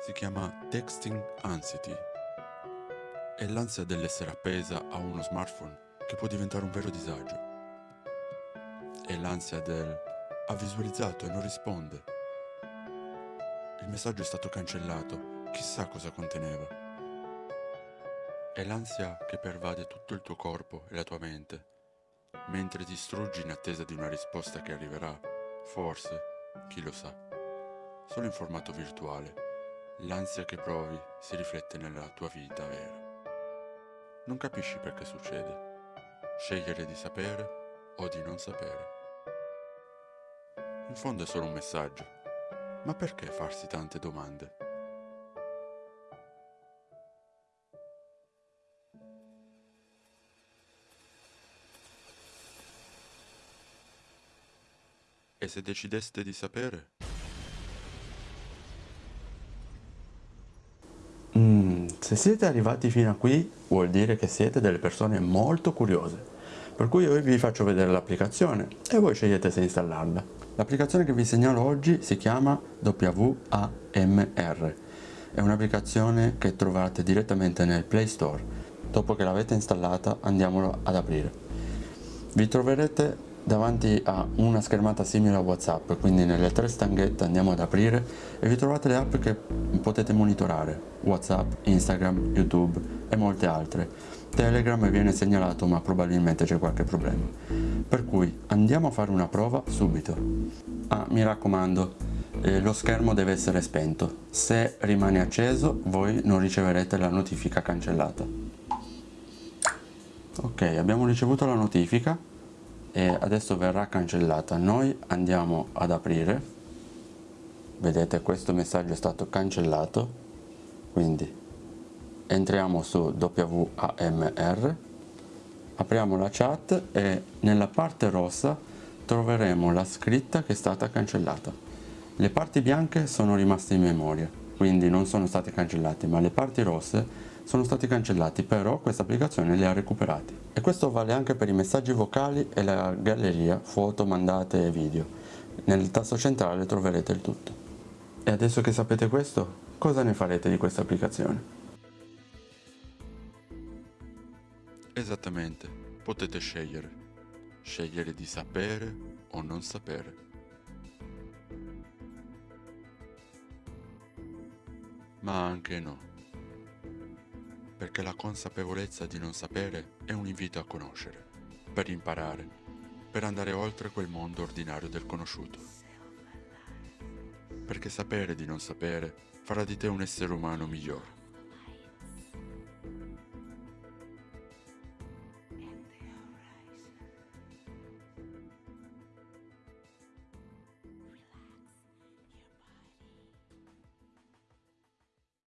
si chiama texting anxiety. È l'ansia dell'essere appesa a uno smartphone che può diventare un vero disagio. È l'ansia del ha visualizzato e non risponde. Il messaggio è stato cancellato, chissà cosa conteneva. È l'ansia che pervade tutto il tuo corpo e la tua mente, mentre ti struggi in attesa di una risposta che arriverà, forse, chi lo sa, solo in formato virtuale L'ansia che provi si riflette nella tua vita vera. Non capisci perché succede. Scegliere di sapere o di non sapere. In fondo è solo un messaggio. Ma perché farsi tante domande? E se decideste di sapere? Se siete arrivati fino a qui vuol dire che siete delle persone molto curiose, per cui io vi faccio vedere l'applicazione e voi scegliete se installarla. L'applicazione che vi segnalo oggi si chiama WAMR, è un'applicazione che trovate direttamente nel Play Store. Dopo che l'avete installata andiamolo ad aprire. Vi troverete davanti a una schermata simile a Whatsapp, quindi nelle tre stanghette andiamo ad aprire e vi trovate le app che potete monitorare, Whatsapp, Instagram, YouTube e molte altre. Telegram viene segnalato ma probabilmente c'è qualche problema. Per cui andiamo a fare una prova subito. Ah, mi raccomando, eh, lo schermo deve essere spento. Se rimane acceso voi non riceverete la notifica cancellata. Ok, abbiamo ricevuto la notifica e adesso verrà cancellata. Noi andiamo ad aprire. Vedete questo messaggio è stato cancellato. Quindi entriamo su WAMR apriamo la chat e nella parte rossa troveremo la scritta che è stata cancellata. Le parti bianche sono rimaste in memoria quindi non sono state cancellate ma le parti rosse sono stati cancellati, però questa applicazione li ha recuperati. E questo vale anche per i messaggi vocali e la galleria, foto, mandate e video. Nel tasto centrale troverete il tutto. E adesso che sapete questo, cosa ne farete di questa applicazione? Esattamente, potete scegliere. Scegliere di sapere o non sapere. Ma anche no perché la consapevolezza di non sapere è un invito a conoscere, per imparare, per andare oltre quel mondo ordinario del conosciuto. Perché sapere di non sapere farà di te un essere umano migliore.